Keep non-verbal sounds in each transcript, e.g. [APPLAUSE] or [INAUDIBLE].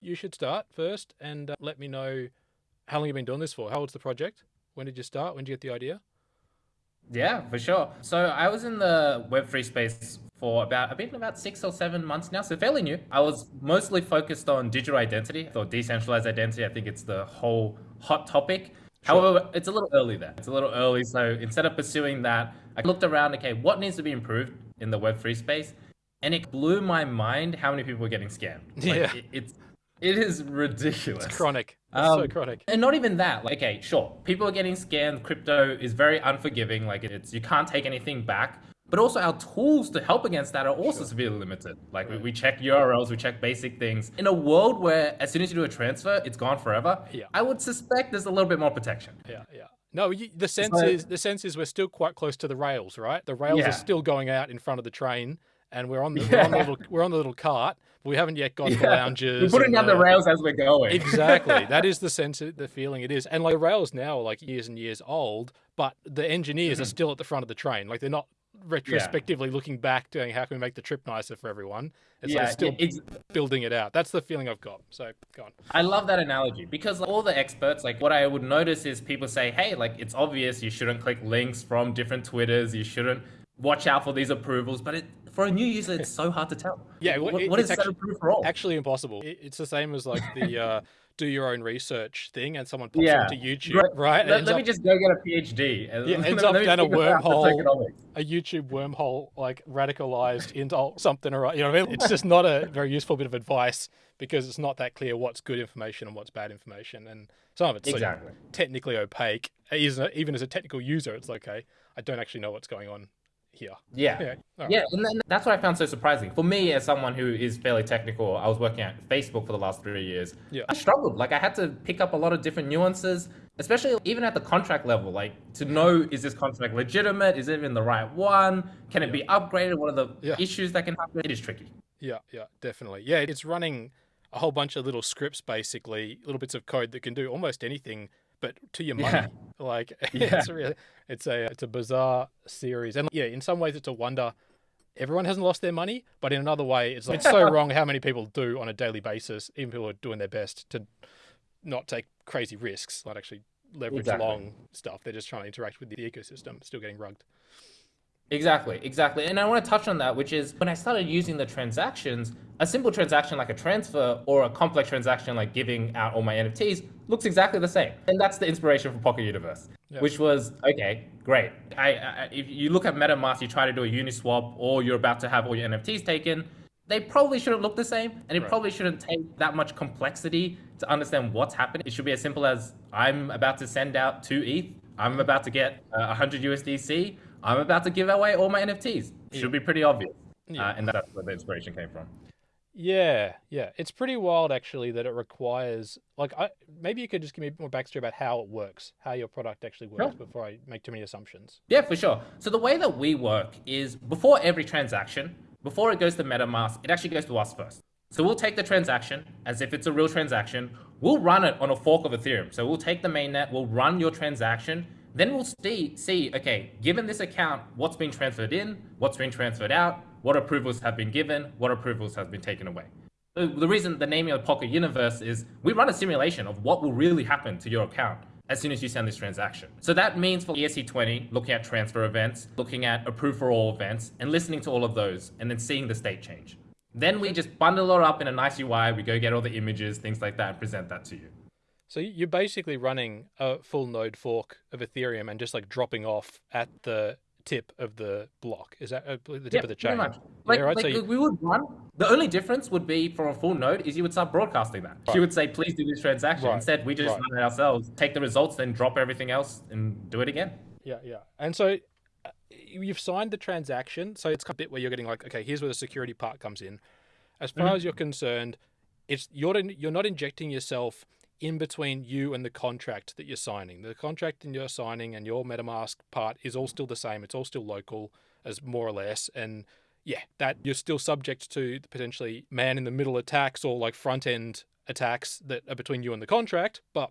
you should start first and uh, let me know how long you've been doing this for. How old's the project? When did you start? When did you get the idea? Yeah, for sure. So I was in the Web3 space for about, I've been about six or seven months now, so fairly new. I was mostly focused on digital identity or decentralized identity. I think it's the whole hot topic. Sure. However, it's a little early there. It's a little early. So instead of pursuing that, I looked around, okay, what needs to be improved in the Web3 space? And it blew my mind how many people were getting scammed. [LAUGHS] Like, yeah. It, it's, it is ridiculous. It's chronic. It's um, so chronic. And not even that. Like, okay, sure, people are getting scammed. Crypto is very unforgiving. Like, it's you can't take anything back. But also, our tools to help against that are also sure. severely limited. Like, right. we, we check URLs, we check basic things. In a world where as soon as you do a transfer, it's gone forever. Yeah. I would suspect there's a little bit more protection. Yeah, yeah. No, you, the sense so, is the sense is we're still quite close to the rails, right? The rails yeah. are still going out in front of the train, and we're on the, yeah. we're, on the little, we're on the little cart. we haven't yet got yeah. the lounges. We're putting down the, the rails as we're going. exactly. [LAUGHS] That is the sense, the feeling it is. And like the rails now are like years and years old, but the engineers mm-hmm. are still at the front of the train. Like they're not retrospectively yeah. looking back, doing how can we make the trip nicer for everyone. It's yeah, like still it's, building it out. That's the feeling I've got. So go on. I love that analogy because all the experts, like what I would notice is people say, hey, like it's obvious you shouldn't click links from different Twitters. You shouldn't watch out for these approvals. But it, for a new user, it's [LAUGHS] so hard to tell. Yeah, what, what is actually, for all? Actually, impossible. It, it's the same as like the uh, [LAUGHS] do your own research thing, and someone pops yeah. onto YouTube, right? right? Let, let me just go get a PhD. And yeah, [LAUGHS] ends up down a wormhole, a YouTube wormhole, like radicalized into something, or you know, what I mean? it's just not a very useful bit of advice because it's not that clear what's good information and what's bad information, and some of it's exactly. like technically opaque. Even as a technical user, it's like, okay, I don't actually know what's going on here. Yeah. Yeah. Right. yeah. And that's what I found so surprising. For me, as someone who is fairly technical, I was working at Facebook for the last three years. Yeah. I struggled. Like I had to pick up a lot of different nuances, especially even at the contract level, like to know is this contract legitimate? Is it even the right one? Can it yeah. be upgraded? What are the yeah. issues that can happen? It is tricky. Yeah, yeah, definitely. Yeah, it's running a whole bunch of little scripts, basically, little bits of code that can do almost anything but to your money. Yeah. Like [LAUGHS] yeah. it's really it's a it's a bizarre series. And yeah, in some ways it's a wonder everyone hasn't lost their money, but in another way it's like, it's so [LAUGHS] wrong how many people do on a daily basis, even people are doing their best to not take crazy risks, not actually leverage exactly. long stuff. They're just trying to interact with the ecosystem, still getting rugged. Exactly, exactly. And I want to touch on that, which is when I started using the transactions, a simple transaction like a transfer or a complex transaction like giving out all my NFTs looks exactly the same. And that's the inspiration for Pocket Universe, which was, okay, great. I, I, if you look at MetaMask, you try to do a Uniswap or you're about to have all your NFTs taken, they probably shouldn't look the same and it right. probably shouldn't take that much complexity to understand what's happening. It should be as simple as I'm about to send out two ETH, I'm about to get uh, 100 USDC, I'm about to give away all my NFTs. Yeah. Should be pretty obvious. Yeah. Uh, and that's where the inspiration came from. Yeah, yeah. It's pretty wild actually that it requires like I maybe you could just give me more backstory about how it works, how your product actually works sure. before I make too many assumptions. Yeah, for sure. So the way that we work is before every transaction, before it goes to MetaMask, it actually goes to us first. So we'll take the transaction as if it's a real transaction. We'll run it on a fork of Ethereum. So we'll take the mainnet, we'll run your transaction then we'll see, see, okay, given this account, what's been transferred in, what's been transferred out, what approvals have been given, what approvals have been taken away. The reason the naming of Pocket Universe is we run a simulation of what will really happen to your account as soon as you send this transaction. So that means for ERC20, looking at transfer events, looking at approve for all events, and listening to all of those, and then seeing the state change. Then we just bundle it up in a nice UI, we go get all the images, things like that, and present that to you. So you're basically running a full node fork of Ethereum and just like dropping off at the tip of the block. Is that uh, the tip yeah, of the chain? Like, yeah, right? like so you... we would run. The only difference would be for a full node is you would start broadcasting that. Right. You would say, please do this transaction. Right. Instead, we just right. run it ourselves, take the results, then drop everything else and do it again. Yeah, yeah. And so uh, you've signed the transaction. So it's a bit where you're getting like, okay, here's where the security part comes in. As far mm-hmm. as you're concerned, it's you're you're not injecting yourself in between you and the contract that you're signing. The contract that you're signing and your MetaMask part is all still the same. It's all still local, as more or less. And yeah, that you're still subject to potentially man in the middle attacks or like front end attacks that are between you and the contract. But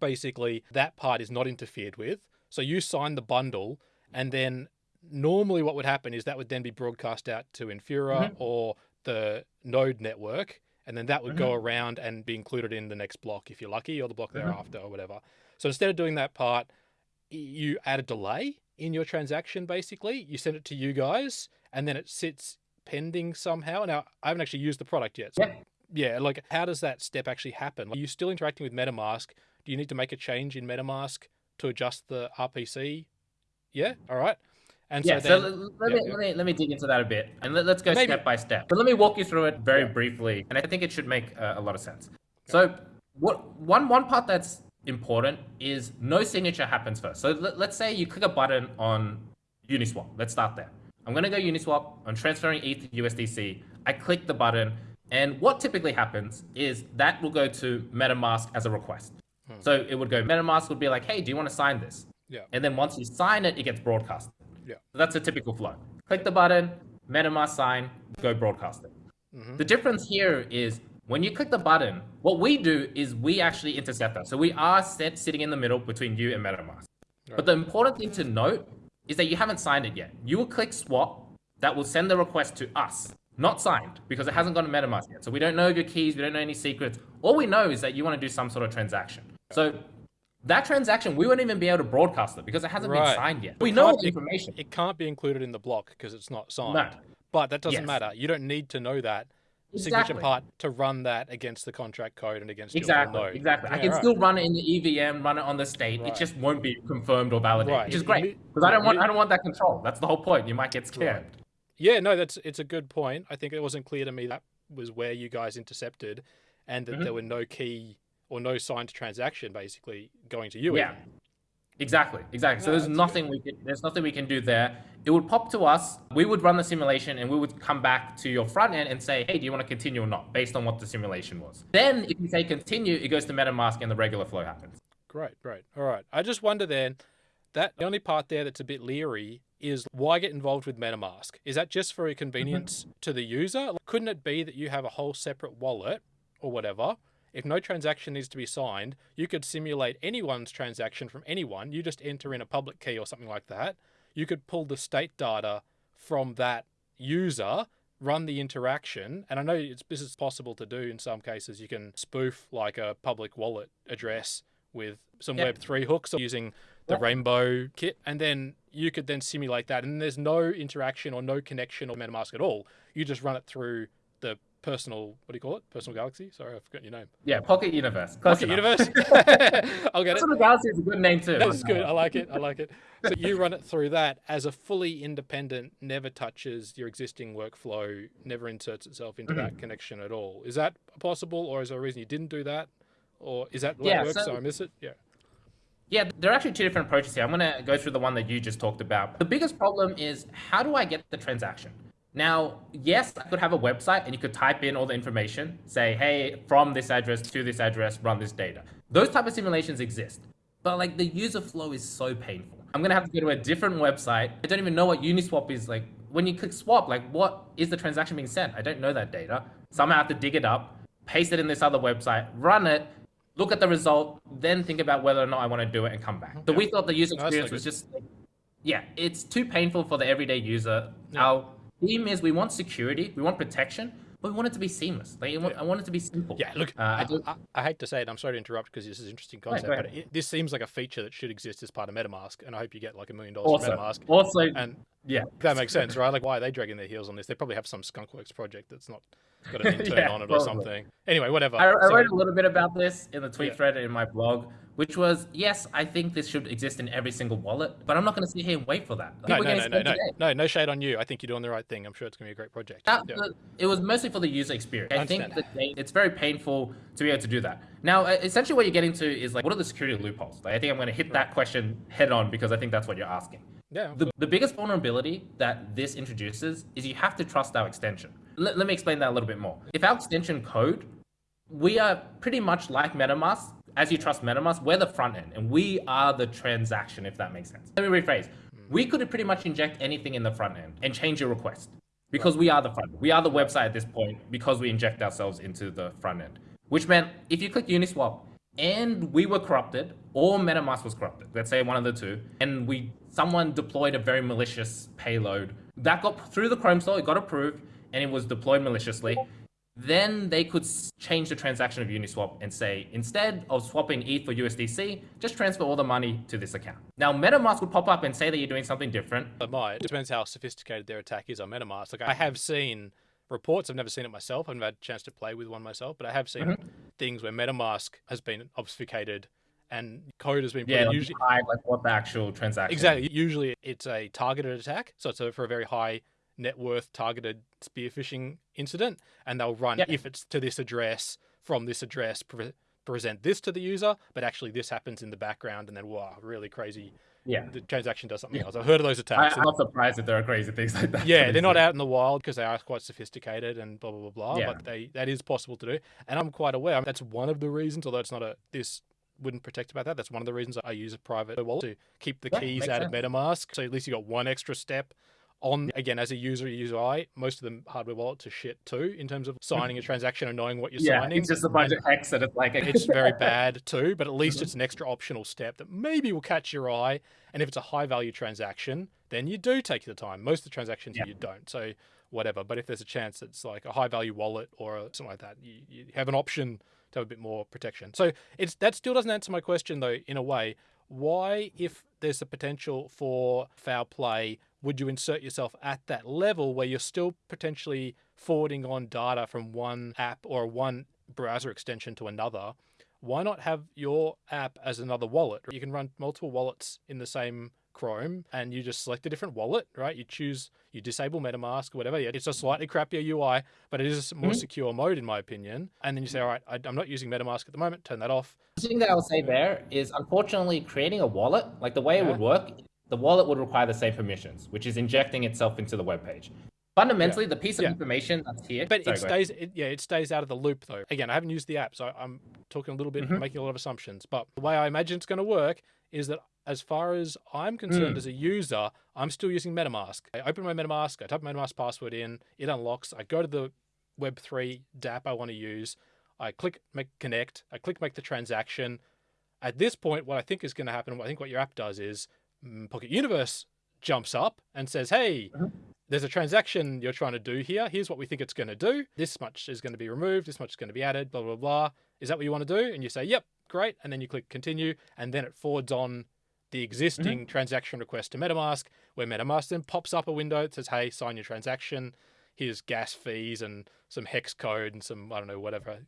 basically, that part is not interfered with. So you sign the bundle, and then normally what would happen is that would then be broadcast out to Infura mm-hmm. or the node network and then that would go mm-hmm. around and be included in the next block if you're lucky, or the block mm-hmm. thereafter, or whatever. So instead of doing that part, you add a delay in your transaction. Basically, you send it to you guys, and then it sits pending somehow. Now, I haven't actually used the product yet. So Yeah. yeah, like how does that step actually happen? Are you still interacting with MetaMask? Do you need to make a change in MetaMask to adjust the RPC? Yeah, all right. And Yeah, so so, then, let, let yeah, me, yeah. let me let me dig into that a bit, and let, us go Maybe- step by step. But let me walk you through it very briefly, and I think it should make uh, a lot of sense. So, what one one part that's important is no signature happens first. So let, let's say you click a button on Uniswap. Let's start there. I'm gonna go Uniswap. I'm transferring ETH to USDC. I click the button, and what typically happens is that will go to MetaMask as a request. So it would go. MetaMask would be like, "Hey, do you want to sign this?" Yeah. And then once you sign it, it gets broadcast. Yeah. So that's a typical flow. Click the button, MetaMask sign, go broadcast it. Mm-hmm. The difference here is when you click the button, what we do is we actually intercept that. So we are set, sitting in the middle between you and MetaMask. But the important thing to note is that you haven't signed it yet. You will click swap, that will send the request to us, not signed, because it hasn't gone to MetaMask yet. So we don't know your keys, we don't know any secrets. All we know is that you want to do some sort of transaction. So that transaction, we won't even be able to broadcast it because it hasn't been signed yet. We It know the information. It can't be included in the block because it's not signed. No. But that doesn't Yes. matter. You don't need to know that signature part to run that against the contract code and against Exactly, your node. exactly. I can right. still run it in the EVM, run it on the state. Right. It just won't be confirmed or validated, Right. which is great because I don't want I don't want that control. That's the whole point. You might get scammed. Yeah, no, that's it's a good point. I think it wasn't clear to me that was where you guys intercepted, and that Mm-hmm. there were no key or no signed transaction basically going to you. Yeah. even. Exactly, exactly. So Yeah, there's that's nothing we can there's nothing we can do there. It would pop to us. We would run the simulation, and we would come back to your front end and say, "Hey, do you want to continue or not?" Based on what the simulation was. Then, if you say continue, it goes to MetaMask, and the regular flow happens. Great, great. All right. I just wonder then that the only part there that's a bit leery is why get involved with MetaMask? Is that just for a convenience mm-hmm. to the user? Like, couldn't it be that you have a whole separate wallet or whatever? If no transaction needs to be signed, you could simulate anyone's transaction from anyone. You just enter in a public key or something like that. You could pull the state data from that user, run the interaction, and I know it's, this is possible to do in some cases. You can spoof like a public wallet address with some Yeah. Web3 hooks or using the Yeah. RainbowKit, and then you could then simulate that. And there's no interaction or no connection or MetaMask at all. You just run it through the personal, what do you call it? Personal Galaxy? Sorry, I forgot your name. Yeah, Pocket Universe. Close Pocket enough. Universe? [LAUGHS] [LAUGHS] I'll get it. Personal Galaxy is a good name too. That's good. I like it. I like it. So you run it through that as a fully independent, never touches your existing workflow, never inserts itself into Mm-hmm. that connection at all. Is that possible, or is there a reason you didn't do that, or is that the Yeah, it works? so- So I miss it. Yeah. Yeah, there are actually two different approaches here. I'm going to go through the one that you just talked about. The biggest problem is how do I get the transaction? Now, yes, I could have a website and you could type in all the information, say, hey, from this address to this address, run this data. Those type of simulations exist. But like the user flow is so painful. I'm going to have to go to a different website. I don't even know what Uniswap is like. When you click swap, like what is the transaction being sent? I don't know that data. Somehow I have to dig it up, paste it in this other website, run it, look at the result, then think about whether or not I want to do it and come back. So we thought the user experience no was just, yeah, it's too painful for the everyday user. Our theme is we want security, we want protection, but we want it to be seamless. Like, I want, I want it to be simple. Yeah, look, Uh, I I, I, I hate to say it. I'm sorry to interrupt because this is an interesting concept, go but it, this seems like a feature that should exist as part of MetaMask, and I hope you get like a million dollars from MetaMask. also, And yeah, that makes sense, right? Like, why are they dragging their heels on this? They probably have some Skunkworks project that's not got an [LAUGHS] intern Yeah, on it or probably. something. Anyway, whatever. I, I So- wrote a little bit about this in the tweet Yeah. thread in my blog, which was yes, I think this should exist in every single wallet, but I'm not going to sit here and wait for that. no, People no, no, no, no, no, no shade on you. I think you're doing the right thing. I'm sure it's gonna be a great project. That, Yeah. it was mostly for the user experience. I, think that it's very painful to be able to do that. Now, essentially, what you're getting to is like, what are the security loopholes? Like, I think I'm going to hit that question head on because I think that's what you're asking. Yeah. The, the biggest vulnerability that this introduces is you have to trust our extension. Let, let me explain that a little bit more. If our extension code, we are pretty much like MetaMask. As you trust MetaMask, we're the front end and we are the transaction, if that makes sense. Let me rephrase. Mm. We could pretty much inject anything in the front end and change your request because we are the front end. We are the website at this point because we inject ourselves into the front end, which meant if you click Uniswap and we were corrupted or MetaMask was corrupted, let's say one of the two, and we someone deployed a very malicious payload that got through the Chrome store, it got approved, and it was deployed maliciously. Then they could change the transaction of Uniswap and say, instead of swapping ETH for USDC, just transfer all the money to this account. Now, MetaMask would pop up and say that you're doing something different. It might. It depends how sophisticated their attack is on MetaMask. Like I have seen reports. I've never seen it myself. I've never had a chance to play with one myself, but I have seen mm-hmm. things where MetaMask has been obfuscated and code has been yeah, like usually hide, like what the actual transaction. Exactly. Usually it's a targeted attack, so it's a, for a very high net worth targeted spear phishing incident, and they'll run yep. if it's to this address from this address. Pre- present this to the user, but actually this happens in the background, and then wow, really crazy. Yeah, the transaction does something yeah. else. I've heard of those attacks. I, am not surprised that there are crazy things like that. Yeah, [LAUGHS] they're not out in the wild because they are quite sophisticated and blah blah blah blah. Yeah. But they that is possible to do, and I'm quite aware. I mean, that's one of the reasons, although it's not a this wouldn't protect about that. That's one of the reasons I use a private wallet to keep the yeah, keys out sense. of MetaMask. So at least you got one extra step on again as a user UI, most of the hardware wallets are shit too in terms of signing a transaction and knowing what you're yeah, signing. It's just a bunch and of hex and it's like it's very [LAUGHS] bad too, but at least mm-hmm. it's an extra optional step that maybe will catch your eye. And if it's a high value transaction, then you do take the time. Most of the transactions yeah. you don't. So whatever. But if there's a chance it's like a high value wallet or something like that, you, you have an option to have a bit more protection. So it's that still doesn't answer my question though, in a way. Why, if there's a potential for foul play, would you insert yourself at that level where you're still potentially forwarding on data from one app or one browser extension to another? Why not have your app as another wallet? You can run multiple wallets in the same Chrome and you just select a different wallet, right? You choose, you disable MetaMask or whatever. Yeah, it's a slightly crappier UI, but it is a more mm-hmm. secure mode in my opinion. And then you say, all right, I, I'm not using MetaMask at the moment, turn that off. The thing that I would say there is unfortunately creating a wallet, like the way yeah. it would work, the wallet would require the same permissions, which is injecting itself into the web page. Fundamentally, yeah. the piece of yeah. information that's here. But Sorry, it stays, it, yeah, it stays out of the loop though. Again, I haven't used the app, so I'm talking a little bit, mm-hmm. making a lot of assumptions. But the way I imagine it's going to work is that as far as I'm concerned mm. as a user, I'm still using MetaMask. I open my MetaMask, I type MetaMask password in, it unlocks. I go to the Web3 dApp I want to use. I click make connect. I click make the transaction. At this point, what I think is going to happen, I think what your app does is mm, Pocket Universe jumps up and says, "Hey, there's a transaction you're trying to do here. Here's what we think it's going to do. This much is going to be removed. This much is going to be added. Blah blah blah. Is that what you want to do?" And you say, "Yep, great." And then you click continue, and then it forwards on the existing mm-hmm. transaction request to MetaMask, where MetaMask then pops up a window that says, "Hey, sign your transaction." Here's gas fees and some hex code and some I don't know whatever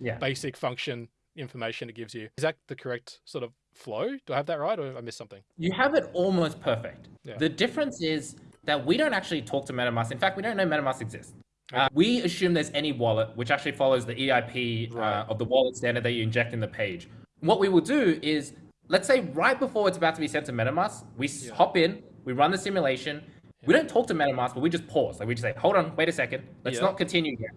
yeah. basic function information it gives you. Is that the correct sort of flow? Do I have that right, or have I missed something? You have it almost perfect. Yeah. The difference is that we don't actually talk to MetaMask. In fact, we don't know MetaMask exists. Okay. Uh, we assume there's any wallet which actually follows the EIP uh, right. uh, of the wallet standard that you inject in the page. What we will do is, let's say right before it's about to be sent to MetaMask, we yeah. hop in, we run the simulation. Yeah. We don't talk to MetaMask, but we just pause. Like we just say, hold on, wait a second, let's not continue yet.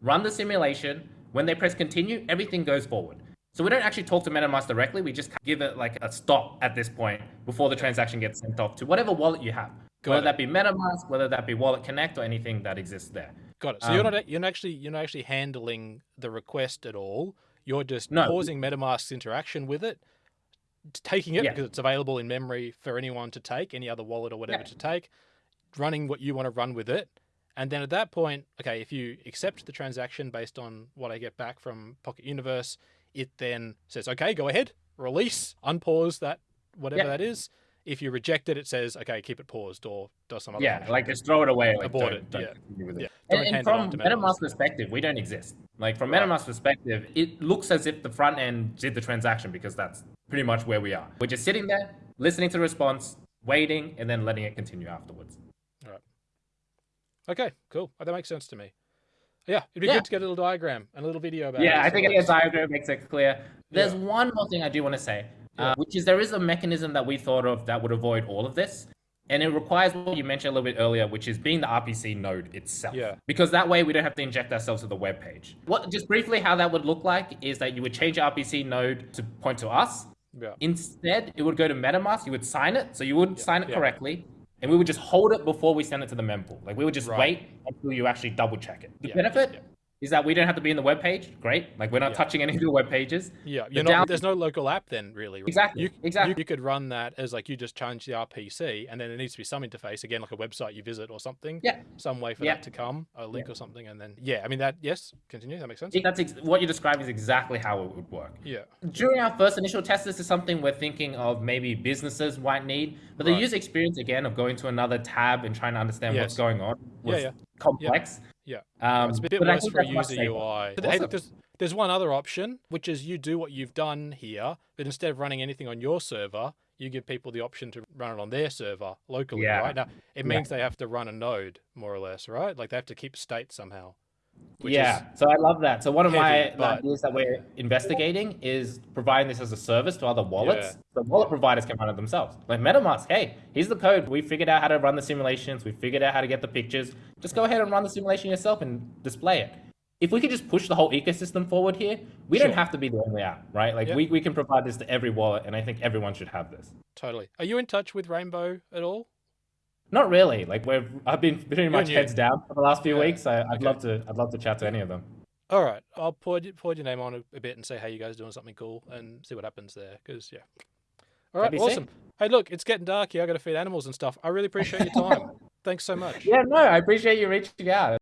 Run the simulation. When they press continue, everything goes forward. So we don't actually talk to MetaMask directly. We just give it like a stop at this point before the transaction gets sent off to whatever wallet you have. Got whether it. that be MetaMask, whether that be WalletConnect or anything that exists there. Got it. So um, you're not you're not actually you're not actually handling the request at all. You're just no. pausing MetaMask's interaction with it, taking it yeah. because it's available in memory for anyone to take, any other wallet or whatever yeah. to take, running what you want to run with it. And then at that point, okay, if you accept the transaction based on what I get back from Pocket Universe, it then says, okay, go ahead, release, unpause that, whatever yeah. that is. If you reject it, it says, okay, keep it paused or does some other Yeah, like just throw it away. Like, Abort it. Don't yeah. It. yeah. And, and from MetaMask perspective, we don't exist. Like from right. MetaMask perspective, it looks as if the front end did the transaction because that's pretty much where we are. We're just sitting there, listening to the response, waiting, and then letting it continue afterwards. All right. Okay, cool. That makes sense to me. Yeah, it'd be yeah. good to get a little diagram and a little video about yeah, it. Yeah, I think a diagram makes it clear. There's yeah. one more thing I do want to say, yeah. uh, which is there is a mechanism that we thought of that would avoid all of this. And it requires what you mentioned a little bit earlier, which is being the RPC node itself. Yeah. Because that way we don't have to inject ourselves to the web page. What just briefly how that would look like is that you would change your RPC node to point to us. Yeah. Instead, it would go to MetaMask. You would sign it, so you would yeah. sign it correctly and we would just hold it before we send it to the mempool. Like we would just right. wait until you actually double check it. The yeah, benefit, yeah. Is that we don't have to be in the web page. Great. Like we're not Yeah. touching any of the web pages. Yeah, you're not, there's no local app then, really. right? Exactly, You, exactly. You, you could run that as like you just change the RPC, and then there needs to be some interface again, like a website you visit or something. Yeah. Some way for Yeah. that to come, a link or something, and then yeah, I mean that. Yes, continue. That makes sense. That's ex- what you described is exactly how it would work. Yeah. During our first initial test, this is something we're thinking of maybe businesses might need, but the Right. user experience again of going to another tab and trying to understand what's going on was yeah. complex. Yeah. Um, It's a bit worse for a user. UI. But, hey, look, there's, there's one other option, which is you do what you've done here, but instead of running anything on your server, you give people the option to run it on their server locally, Yeah. right? Now, it Yeah. means they have to run a node, more or less, right? Like they have to keep state somehow. Yeah, so I love that. So one of my but- ideas that we're investigating is providing this as a service to other wallets. Yeah. So wallet providers can run it themselves. Like MetaMask, hey, here's the code. We figured out how to run the simulations. We figured out how to get the pictures. Just go ahead and run the simulation yourself and display it. If we could just push the whole ecosystem forward here, we don't have to be the only app, right? Like Yep. we, we can provide this to every wallet, and I think everyone should have this. Totally. Are you in touch with Rainbow at all? Not really. Like we've I've been pretty much heads down for the last few Yeah. weeks. I, I'd Okay. love to I'd love to chat to any of them. All right, I'll pour, pour your name on a, a bit and say, hey, you guys doing something cool and see what happens there. Because, yeah. All right, That'd sick. awesome. Hey, look, it's getting dark here. I got to feed animals and stuff. I really appreciate your time. [LAUGHS] Thanks so much. Yeah, no, I appreciate you reaching out.